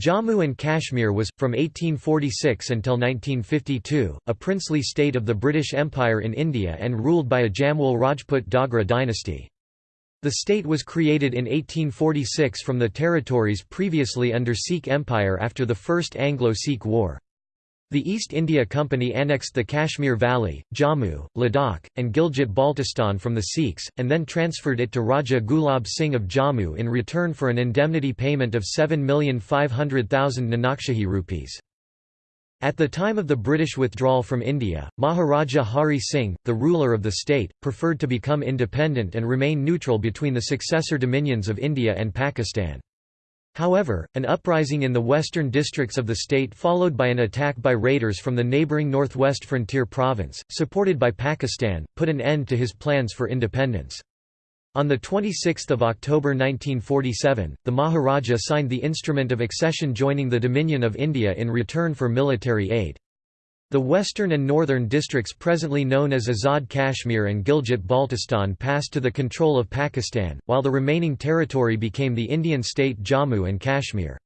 Jammu and Kashmir was, from 1846 until 1952, a princely state of the British Empire in India and ruled by a Jamwal Rajput Dogra dynasty. The state was created in 1846 from the territories previously under Sikh Empire after the First Anglo-Sikh War. The East India Company annexed the Kashmir Valley, Jammu, Ladakh, and Gilgit-Baltistan from the Sikhs, and then transferred it to Raja Gulab Singh of Jammu in return for an indemnity payment of 7,500,000 Nanakshahi rupees. At the time of the British withdrawal from India, Maharaja Hari Singh, the ruler of the state, preferred to become independent and remain neutral between the successor dominions of India and Pakistan. However, an uprising in the western districts of the state followed by an attack by raiders from the neighbouring northwest frontier province, supported by Pakistan, put an end to his plans for independence. On 26 October 1947, the Maharaja signed the instrument of accession joining the Dominion of India in return for military aid. The western and northern districts presently known as Azad Kashmir and Gilgit-Baltistan passed to the control of Pakistan, while the remaining territory became the Indian state Jammu and Kashmir.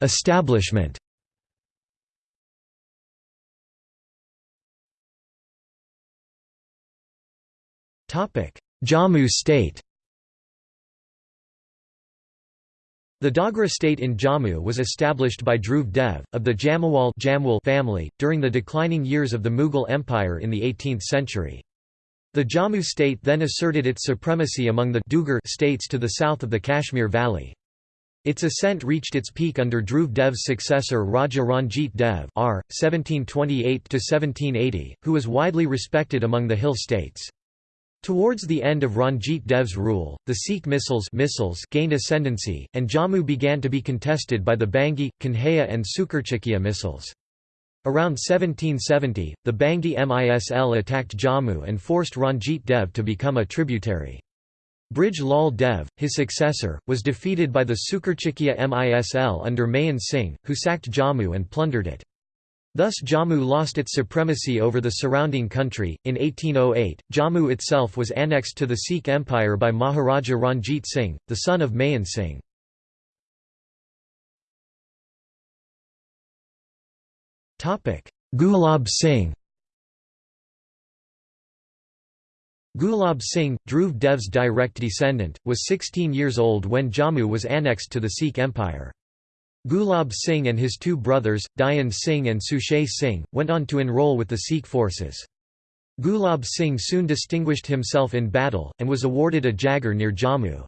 Establishment Jammu state The Dogra state in Jammu was established by Dhruv Dev, of the Jamwal family, during the declining years of the Mughal Empire in the 18th century. The Jammu state then asserted its supremacy among the Dugar states to the south of the Kashmir Valley. Its ascent reached its peak under Dhruv Dev's successor Raja Ranjit Dev R. 1728 who was widely respected among the hill states. Towards the end of Ranjit Dev's rule, the Sikh misls, misls gained ascendancy, and Jammu began to be contested by the Bhangi, Kanhaiya and Sukerchakia misls. Around 1770, the Bhangi Misl attacked Jammu and forced Ranjit Dev to become a tributary. Brij Lal Dev, his successor, was defeated by the Sukerchakia Misl under Mahan Singh, who sacked Jammu and plundered it. Thus Jammu lost its supremacy over the surrounding country. In 1808, Jammu itself was annexed to the Sikh Empire by Maharaja Ranjit Singh, the son of Mahan Singh. Gulab Singh Gulab Singh, Dhruv Dev's direct descendant, was 16 years old when Jammu was annexed to the Sikh Empire. Gulab Singh and his two brothers, Dhian Singh and Suchet Singh, went on to enroll with the Sikh forces. Gulab Singh soon distinguished himself in battle, and was awarded a Jagir near Jammu.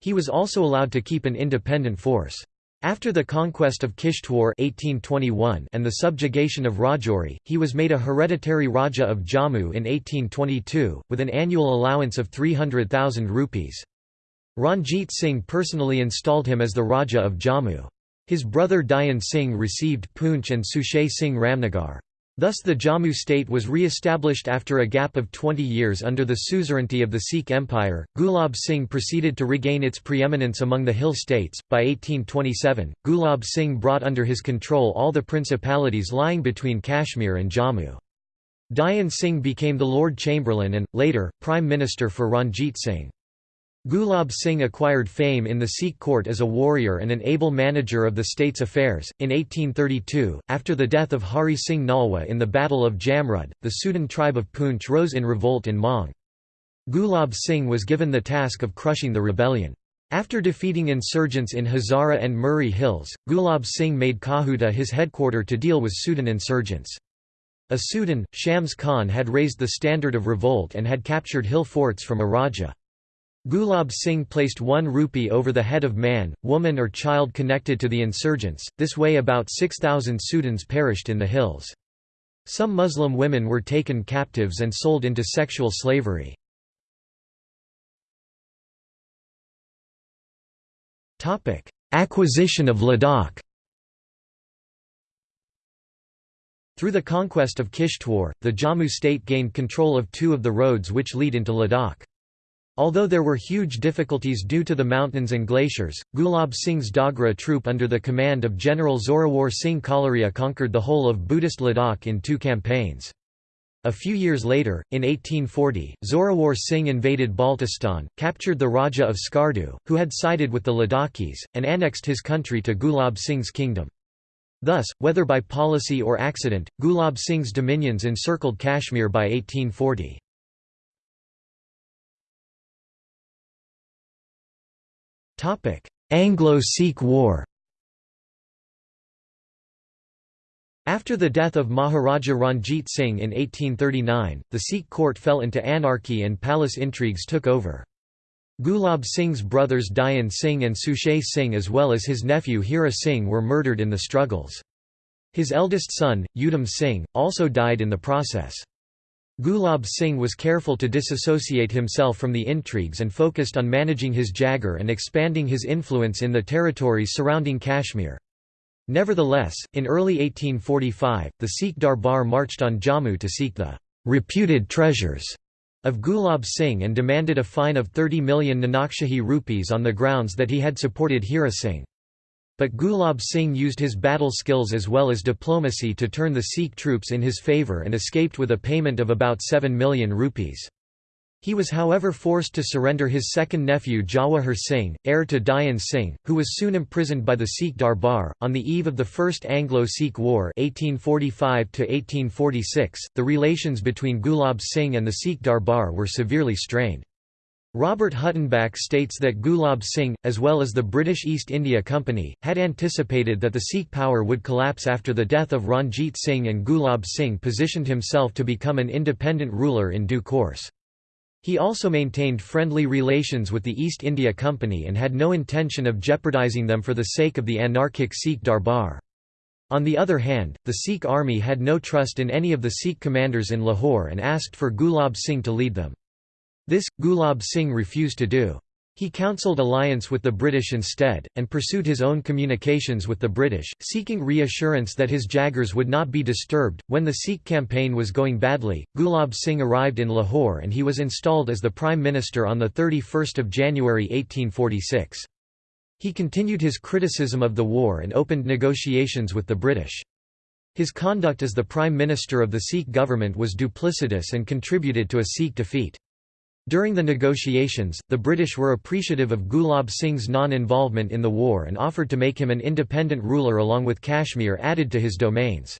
He was also allowed to keep an independent force. After the conquest of Kishtwar 1821 and the subjugation of Rajouri, he was made a hereditary Raja of Jammu in 1822, with an annual allowance of 300,000 rupees. Ranjit Singh personally installed him as the Raja of Jammu. His brother Dhian Singh received Poonch and Suchet Singh Ramnagar. Thus the Jammu state was re-established after a gap of 20 years under the suzerainty of the Sikh Empire. Gulab Singh proceeded to regain its preeminence among the hill states. By 1827, Gulab Singh brought under his control all the principalities lying between Kashmir and Jammu. Dhian Singh became the Lord Chamberlain and, later, Prime Minister for Ranjit Singh. Gulab Singh acquired fame in the Sikh court as a warrior and an able manager of the state's affairs. In 1832, after the death of Hari Singh Nalwa in the Battle of Jamrud, the Sudan tribe of Poonch rose in revolt in Maung. Gulab Singh was given the task of crushing the rebellion. After defeating insurgents in Hazara and Murree Hills, Gulab Singh made Kahuta his headquarter to deal with Sudan insurgents. A Sudan, Shams Khan had raised the standard of revolt and had captured hill forts from a Raja. Gulab Singh placed one rupee over the head of man, woman or child connected to the insurgents, this way about 6,000 Sudans perished in the hills. Some Muslim women were taken captives and sold into sexual slavery. Acquisition of Ladakh Through the conquest of Kishtwar, the Jammu state gained control of two of the roads which lead into Ladakh. Although there were huge difficulties due to the mountains and glaciers, Gulab Singh's Dogra troop under the command of General Zorawar Singh Kahluria conquered the whole of Buddhist Ladakh in two campaigns. A few years later, in 1840, Zorawar Singh invaded Baltistan, captured the Raja of Skardu, who had sided with the Ladakhis, and annexed his country to Gulab Singh's kingdom. Thus, whether by policy or accident, Gulab Singh's dominions encircled Kashmir by 1840. Anglo-Sikh War After the death of Maharaja Ranjit Singh in 1839, the Sikh court fell into anarchy and palace intrigues took over. Gulab Singh's brothers Dhian Singh and Suchet Singh as well as his nephew Hira Singh were murdered in the struggles. His eldest son, Udham Singh, also died in the process. Gulab Singh was careful to disassociate himself from the intrigues and focused on managing his Jagir and expanding his influence in the territories surrounding Kashmir. Nevertheless, in early 1845, the Sikh Darbar marched on Jammu to seek the reputed treasures of Gulab Singh and demanded a fine of 30 million Nanakshahi rupees on the grounds that he had supported Hira Singh. But Gulab Singh used his battle skills as well as diplomacy to turn the Sikh troops in his favour and escaped with a payment of about 7 million rupees. He was however forced to surrender his second nephew Jawahar Singh, heir to Dhian Singh, who was soon imprisoned by the Sikh Darbar. On the eve of the First Anglo-Sikh War (1845–1846), the relations between Gulab Singh and the Sikh Darbar were severely strained. Robert Huttenback states that Gulab Singh, as well as the British East India Company, had anticipated that the Sikh power would collapse after the death of Ranjit Singh and Gulab Singh positioned himself to become an independent ruler in due course. He also maintained friendly relations with the East India Company and had no intention of jeopardizing them for the sake of the anarchic Sikh Darbar. On the other hand, the Sikh army had no trust in any of the Sikh commanders in Lahore and asked for Gulab Singh to lead them. This, Gulab Singh refused to do. He counselled alliance with the British instead, and pursued his own communications with the British, seeking reassurance that his Jagirs would not be disturbed. When the Sikh campaign was going badly, Gulab Singh arrived in Lahore and he was installed as the Prime Minister on 31 January 1846. He continued his criticism of the war and opened negotiations with the British. His conduct as the Prime Minister of the Sikh government was duplicitous and contributed to a Sikh defeat. During the negotiations, the British were appreciative of Gulab Singh's non-involvement in the war and offered to make him an independent ruler along with Kashmir added to his domains.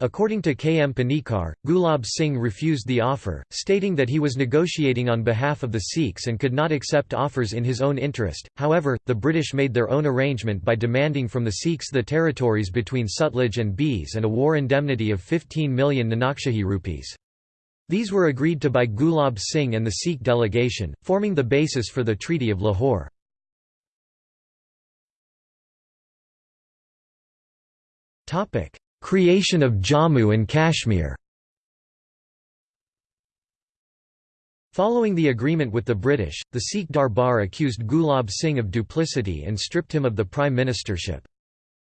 According to K. M. Panikkar, Gulab Singh refused the offer, stating that he was negotiating on behalf of the Sikhs and could not accept offers in his own interest. However, the British made their own arrangement by demanding from the Sikhs the territories between Sutlej and Beas and a war indemnity of 15 million Nanakshahi rupees. These were agreed to by Gulab Singh and the Sikh delegation, forming the basis for the Treaty of Lahore. Creation of Jammu and Kashmir Following the agreement with the British, the Sikh Darbar accused Gulab Singh of duplicity and stripped him of the prime ministership.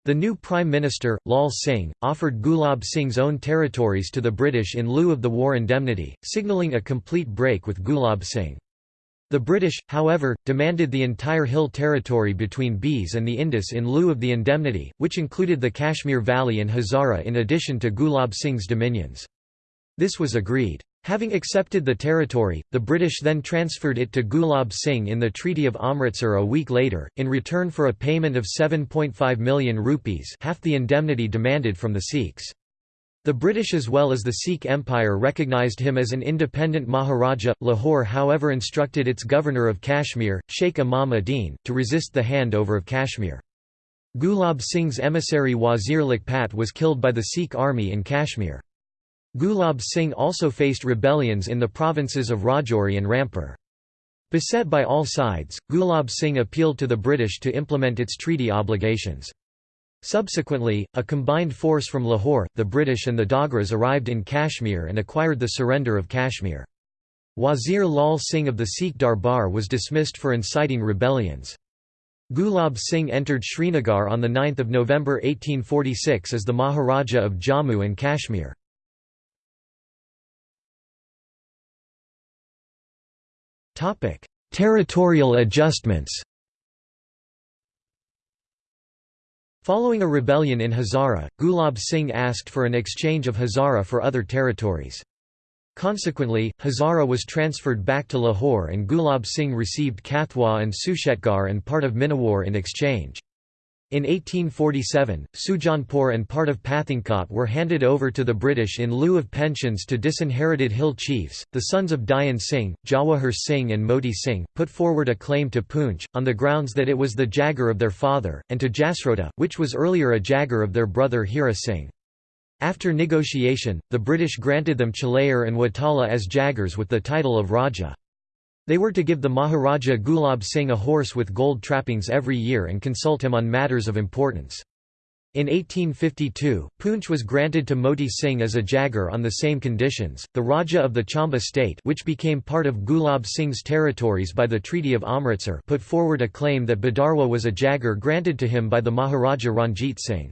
The new Prime Minister, Lal Singh, offered Gulab Singh's own territories to the British in lieu of the war indemnity, signalling a complete break with Gulab Singh. The British, however, demanded the entire hill territory between Beas and the Indus in lieu of the indemnity, which included the Kashmir Valley and Hazara in addition to Gulab Singh's dominions. This was agreed. Having accepted the territory, the British then transferred it to Gulab Singh in the Treaty of Amritsar a week later, in return for a payment of 7.5 million rupees half the indemnity demanded from the Sikhs. The British as well as the Sikh Empire recognised him as an independent Maharaja. Lahore however instructed its governor of Kashmir, Sheikh Imam Uddin, to resist the handover of Kashmir. Gulab Singh's emissary Wazir Lakhpat was killed by the Sikh army in Kashmir. Gulab Singh also faced rebellions in the provinces of Rajouri and Rampur. Beset by all sides, Gulab Singh appealed to the British to implement its treaty obligations. Subsequently, a combined force from Lahore, the British and the Dogras arrived in Kashmir and acquired the surrender of Kashmir. Wazir Lal Singh of the Sikh Darbar was dismissed for inciting rebellions. Gulab Singh entered Srinagar on 9 November 1846 as the Maharaja of Jammu and Kashmir. Territorial adjustments. Following a rebellion in Hazara, Gulab Singh asked for an exchange of Hazara for other territories. Consequently, Hazara was transferred back to Lahore and Gulab Singh received Kathua and Suchetgarh and part of Minawar in exchange. In 1847, Sujanpur and part of Pathankot were handed over to the British in lieu of pensions to disinherited hill chiefs. The sons of Dhian Singh, Jawahar Singh, and Moti Singh, put forward a claim to Poonch, on the grounds that it was the Jagir of their father, and to Jasrota, which was earlier a Jagir of their brother Hira Singh. After negotiation, the British granted them Chalair and Watala as Jagirs with the title of Raja. They were to give the Maharaja Gulab Singh a horse with gold trappings every year and consult him on matters of importance. In 1852, Poonch was granted to Moti Singh as a Jagir on the same conditions. The Raja of the Chamba state, which became part of Gulab Singh's territories by the Treaty of Amritsar, put forward a claim that Badarwa was a Jagir granted to him by the Maharaja Ranjit Singh.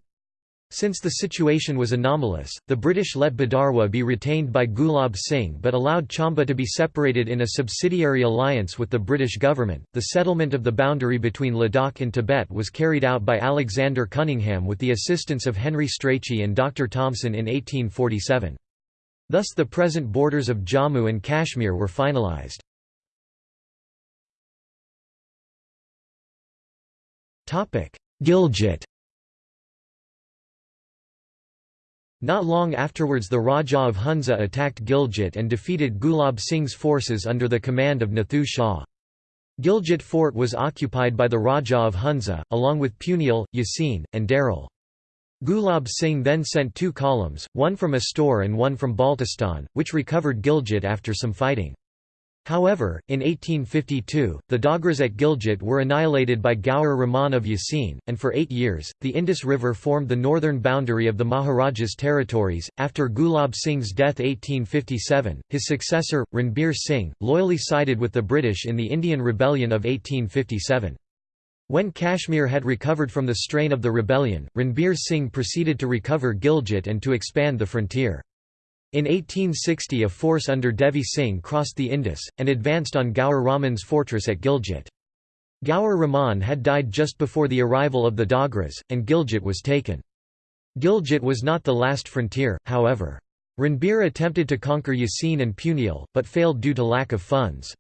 Since the situation was anomalous, the British let Badarwa be retained by Gulab Singh but allowed Chamba to be separated in a subsidiary alliance with the British government. The settlement of the boundary between Ladakh and Tibet was carried out by Alexander Cunningham with the assistance of Henry Strachey and Dr. Thompson in 1847. Thus the present borders of Jammu and Kashmir were finalised. Gilgit Not long afterwards the Raja of Hunza attacked Gilgit and defeated Gulab Singh's forces under the command of Nathu Shah. Gilgit fort was occupied by the Raja of Hunza, along with Puniel, Yasin, and Darel. Gulab Singh then sent two columns, one from Astor and one from Baltistan, which recovered Gilgit after some fighting. However, in 1852, the Dogras at Gilgit were annihilated by Gaur Rahman of Yasin, and for eight years, the Indus River formed the northern boundary of the Maharaja's territories. After Gulab Singh's death 1857, his successor, Ranbir Singh, loyally sided with the British in the Indian Rebellion of 1857. When Kashmir had recovered from the strain of the rebellion, Ranbir Singh proceeded to recover Gilgit and to expand the frontier. In 1860 a force under Devi Singh crossed the Indus, and advanced on Gaur Rahman's fortress at Gilgit. Gaur Rahman had died just before the arrival of the Dogras, and Gilgit was taken. Gilgit was not the last frontier, however. Ranbir attempted to conquer Yasin and Puniel, but failed due to lack of funds.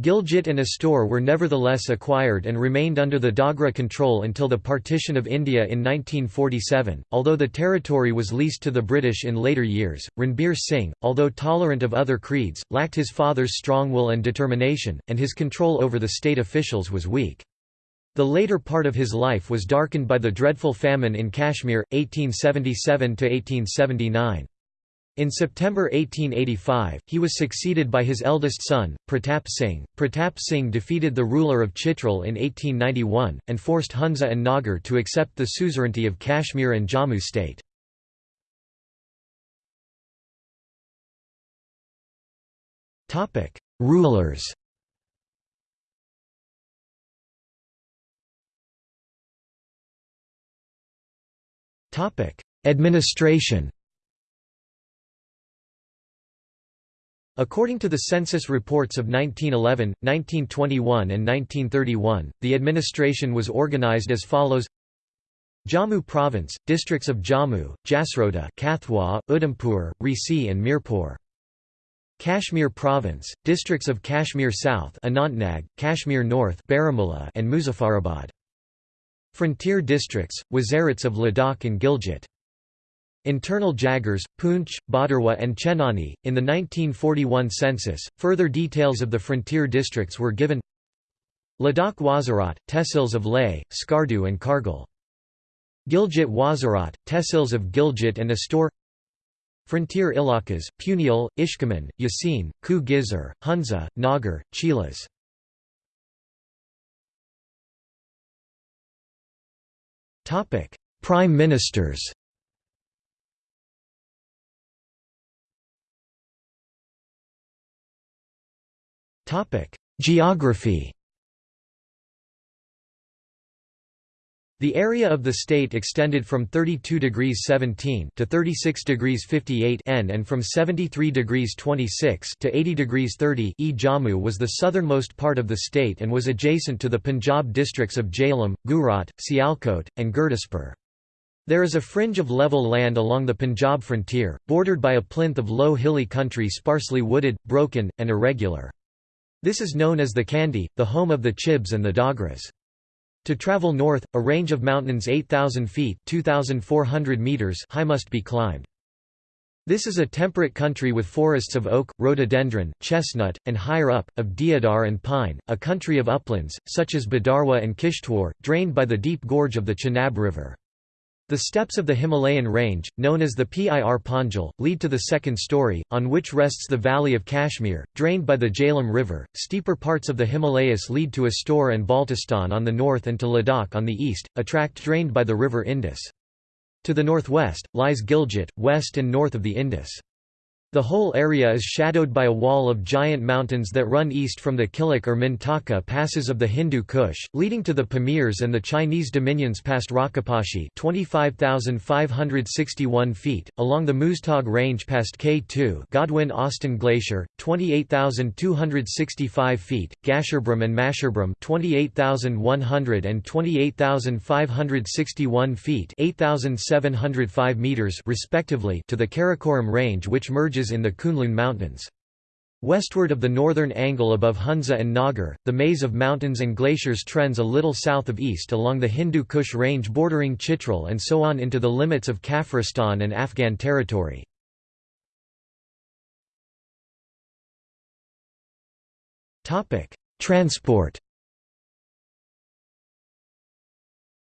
Gilgit and Astor were nevertheless acquired and remained under the Dogra control until the partition of India in 1947. Although the territory was leased to the British in later years, Ranbir Singh, although tolerant of other creeds, lacked his father's strong will and determination, and his control over the state officials was weak. The later part of his life was darkened by the dreadful famine in Kashmir, 1877 1879. In September 1885, he was succeeded by his eldest son, Pratap Singh. Pratap Singh defeated the ruler of Chitral in 1891, and forced Hunza and Nagar to accept the suzerainty of Kashmir and Jammu state. Rulers Administration According to the census reports of 1911, 1921 and 1931, the administration was organized as follows Jammu Province, districts of Jammu, Jasrota, Kathua, Udhampur, Reasi and Mirpur. Kashmir Province, districts of Kashmir South Anantnag, Kashmir North and Muzaffarabad. Frontier districts, Wazirats of Ladakh and Gilgit. Internal Jagirs, Poonch, Badarwa and Chenani. In the 1941 census, further details of the frontier districts were given Ladakh Wazirat, Tehsils of Leh, Skardu and Kargil. Gilgit Wazirat, Tehsils of Gilgit and Astor Frontier Ilakas, Puniel, Ishkaman, Yasin, Ku Hunza, Nagar, Chilas. Prime Ministers Geography The area of the state extended from 32 degrees 17 to 36 degrees 58 N and from 73 degrees 26 to 80 degrees 30 E. Jammu was the southernmost part of the state and was adjacent to the Punjab districts of Jhelum, Gujrat, Sialkot, and Gurdaspur. There is a fringe of level land along the Punjab frontier, bordered by a plinth of low hilly country sparsely wooded, broken, and irregular. This is known as the Kandy, the home of the Chibs and the Dogras. To travel north, a range of mountains 8,000 feet 2,400 meters high must be climbed. This is a temperate country with forests of oak, rhododendron, chestnut, and higher up, of deodar and pine, a country of uplands, such as Bhadarwah and Kishtwar, drained by the deep gorge of the Chenab River. The steps of the Himalayan range, known as the Pir Panjal, lead to the second story, on which rests the valley of Kashmir, drained by the Jhelum River. Steeper parts of the Himalayas lead to Astor and Baltistan on the north and to Ladakh on the east, a tract drained by the river Indus. To the northwest, lies Gilgit, west and north of the Indus. The whole area is shadowed by a wall of giant mountains that run east from the Kilik or Mintaka passes of the Hindu Kush, leading to the Pamirs and the Chinese dominions past Rakaposhi 25,561 feet, along the Muztagh Range past K2 Godwin-Austen Glacier, 28,265 feet, Gasherbrum and Masherbrum 28,100 and 28,561 feet 8,705 meters respectively to the Karakoram Range which merges in the Kunlun Mountains. Westward of the northern angle above Hunza and Nagar, the maze of mountains and glaciers trends a little south of east along the Hindu Kush range bordering Chitral and so on into the limits of Kafiristan and Afghan territory. Transport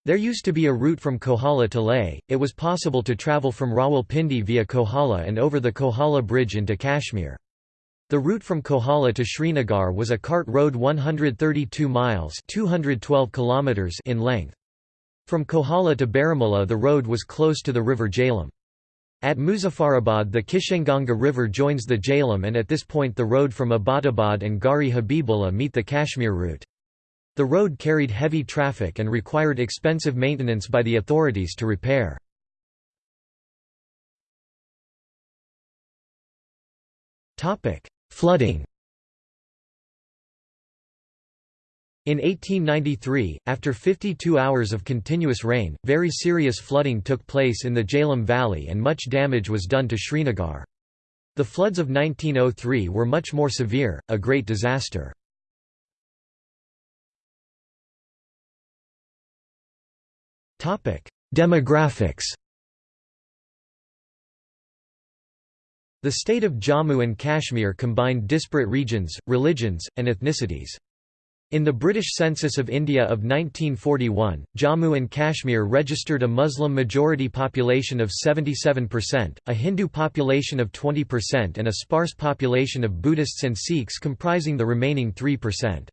There used to be a route from Kohala to Leh, it was possible to travel from Rawalpindi via Kohala and over the Kohala Bridge into Kashmir. The route from Kohala to Srinagar was a cart road 132 miles 212 kilometers in length. From Kohala to Baramulla the road was close to the river Jhelum. At Muzaffarabad the Kishanganga River joins the Jhelum and at this point the road from Abbottabad and Garhi Habibullah meet the Kashmir route. The road carried heavy traffic and required expensive maintenance by the authorities to repair. Flooding In 1893, after 52 hours of continuous rain, very serious flooding took place in the Jhelum Valley and much damage was done to Srinagar. The floods of 1903 were much more severe, a great disaster. Demographics The state of Jammu and Kashmir combined disparate regions, religions, and ethnicities. In the British Census of India of 1941, Jammu and Kashmir registered a Muslim majority population of 77%, a Hindu population of 20% and a sparse population of Buddhists and Sikhs comprising the remaining 3%.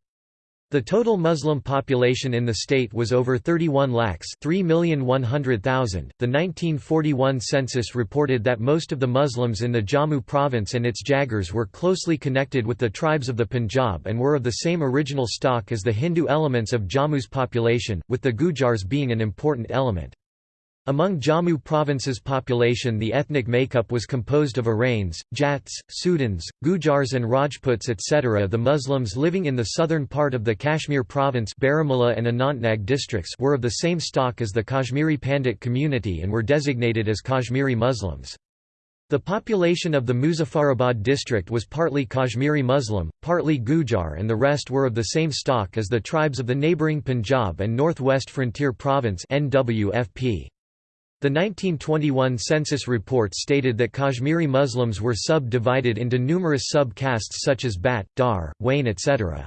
The total Muslim population in the state was over 31 lakhs 3,100,000. The 1941 census reported that most of the Muslims in the Jammu province and its Jagirs were closely connected with the tribes of the Punjab and were of the same original stock as the Hindu elements of Jammu's population, with the Gujars being an important element. Among Jammu province's population the ethnic makeup was composed of Arains, Jats, Sudans, Gujars and Rajputs etc. The Muslims living in the southern part of the Kashmir province Baramulla and Anantnag districts were of the same stock as the Kashmiri Pandit community and were designated as Kashmiri Muslims. The population of the Muzaffarabad district was partly Kashmiri Muslim, partly Gujar and the rest were of the same stock as the tribes of the neighbouring Punjab and Northwest Frontier Province NWFP. The 1921 census report stated that Kashmiri Muslims were sub-divided into numerous sub-castes such as Bat, Dar, Wain etc.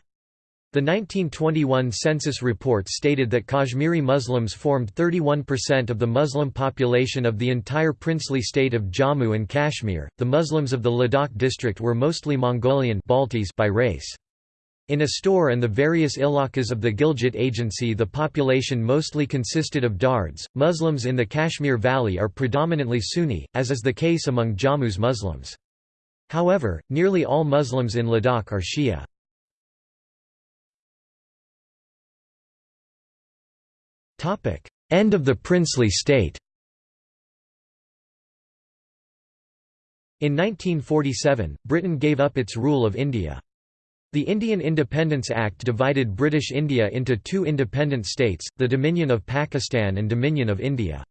The 1921 census report stated that Kashmiri Muslims formed 31% of the Muslim population of the entire princely state of Jammu and Kashmir. The Muslims of the Ladakh district were mostly Mongolian Baltis by race. In Astor and the various ilakas of the Gilgit Agency the population mostly consisted of Dards. Muslims in the Kashmir Valley are predominantly Sunni, as is the case among Jammu's Muslims. However, nearly all Muslims in Ladakh are Shia. End of the princely state In 1947, Britain gave up its rule of India. The Indian Independence Act divided British India into two independent states, the Dominion of Pakistan and Dominion of India.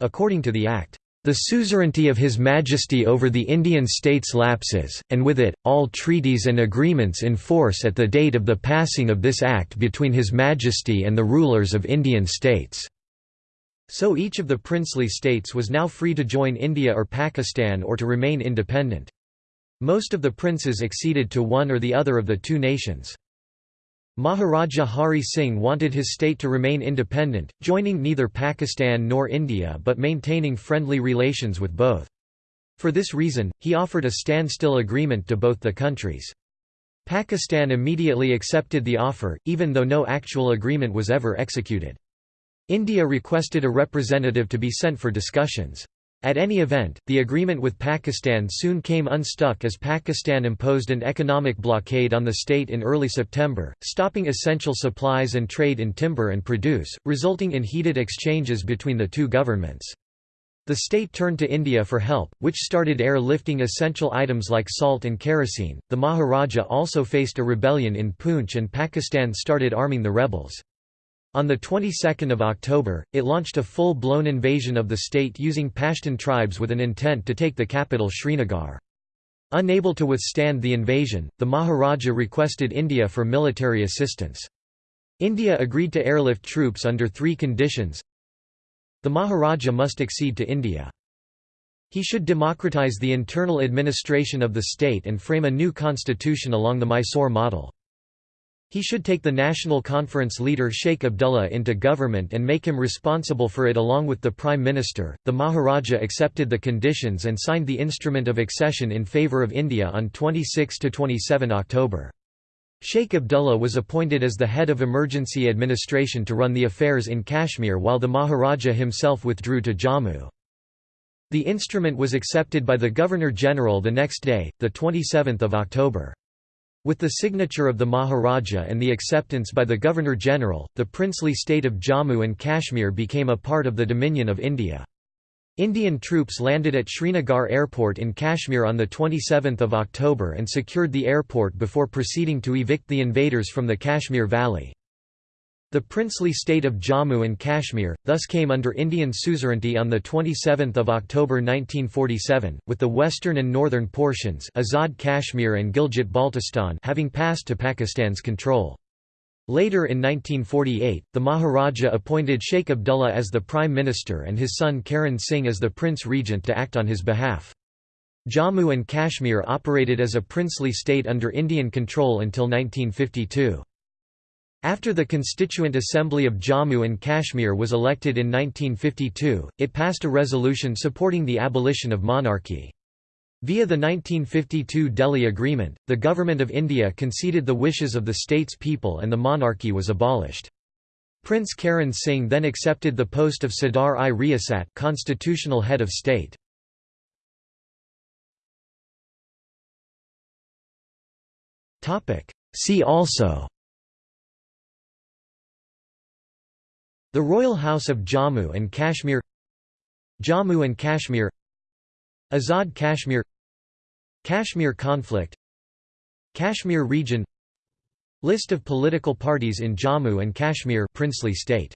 According to the Act, the suzerainty of His Majesty over the Indian states lapses, and with it, all treaties and agreements in force at the date of the passing of this Act between His Majesty and the rulers of Indian states." So each of the princely states was now free to join India or Pakistan or to remain independent. Most of the princes acceded to one or the other of the two nations. Maharaja Hari Singh wanted his state to remain independent, joining neither Pakistan nor India but maintaining friendly relations with both. For this reason, he offered a standstill agreement to both the countries. Pakistan immediately accepted the offer, even though no actual agreement was ever executed. India requested a representative to be sent for discussions. At any event, the agreement with Pakistan soon came unstuck as Pakistan imposed an economic blockade on the state in early September, stopping essential supplies and trade in timber and produce, resulting in heated exchanges between the two governments. The state turned to India for help, which started airlifting essential items like salt and kerosene. The Maharaja also faced a rebellion in Poonch and Pakistan started arming the rebels. On the 22nd of October, it launched a full-blown invasion of the state using Pashtun tribes with an intent to take the capital Srinagar. Unable to withstand the invasion, the Maharaja requested India for military assistance. India agreed to airlift troops under three conditions. The Maharaja must accede to India. He should democratize the internal administration of the state and frame a new constitution along the Mysore model. He should take the National Conference leader Sheikh Abdullah into government and make him responsible for it along with the Prime Minister. The Maharaja accepted the conditions and signed the Instrument of Accession in favour of India on 26 to 27 October. Sheikh Abdullah was appointed as the head of emergency administration to run the affairs in Kashmir while the Maharaja himself withdrew to Jammu. The instrument was accepted by the Governor-General the next day, 27 October. With the signature of the Maharaja and the acceptance by the Governor-General, the princely state of Jammu and Kashmir became a part of the Dominion of India. Indian troops landed at Srinagar Airport in Kashmir on 27 October and secured the airport before proceeding to evict the invaders from the Kashmir Valley. The princely state of Jammu and Kashmir, thus came under Indian suzerainty on 27 October 1947, with the western and northern portions Azad Kashmir and Gilgit-Baltistan having passed to Pakistan's control. Later in 1948, the Maharaja appointed Sheikh Abdullah as the Prime Minister and his son Karan Singh as the Prince Regent to act on his behalf. Jammu and Kashmir operated as a princely state under Indian control until 1952. After the Constituent Assembly of Jammu and Kashmir was elected in 1952, it passed a resolution supporting the abolition of monarchy. Via the 1952 Delhi Agreement, the Government of India conceded the wishes of the state's people and the monarchy was abolished. Prince Karan Singh then accepted the post of Sadar-i-Riyasat constitutional head of state. See also The Royal House of Jammu and Kashmir Jammu and Kashmir Azad Kashmir Kashmir conflict Kashmir region List of political parties in Jammu and Kashmir princely state